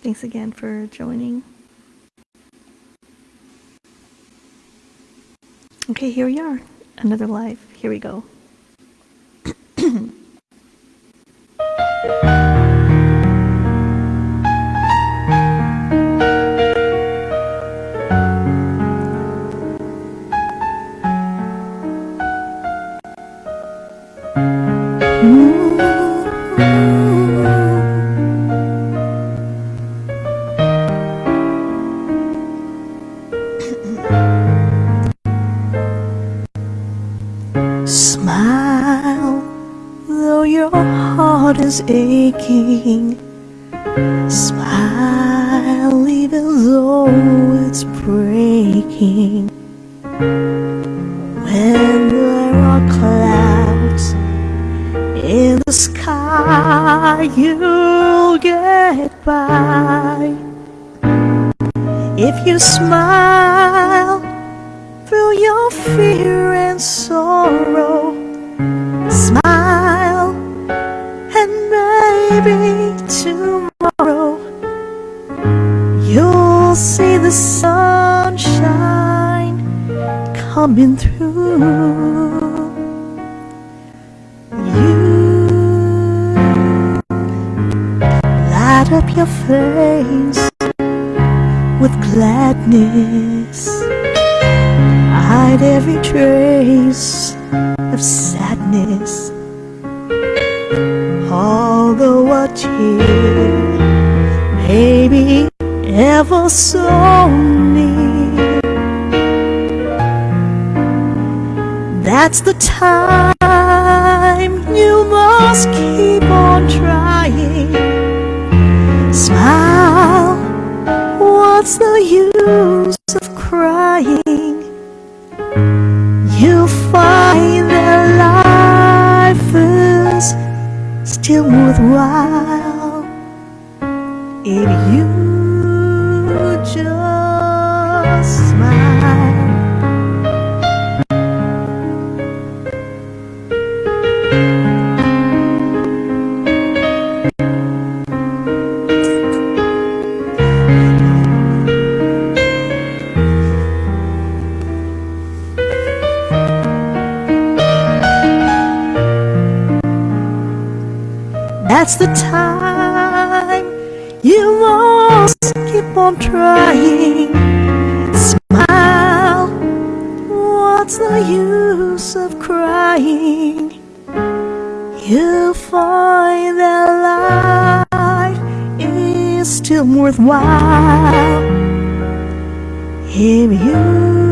Thanks again for joining. Okay, here we are. Another live. Here we go. Hmm? Smile, though your heart is aching. Smile, even though it's breaking. When there are clouds in the sky, you'll get by. If you smile through your fear tomorrow you'll see the sunshine coming through. You light up your face with gladness. Hide every trace of sadness. Although a tear be ever so near, that's the time you must keep on trying. Smile, what's the use of crying? You'll find that life is still worthwhile if you just smile. That's the time must keep on trying. Smile, what's the use of crying? You'll find that life is still worthwhile if you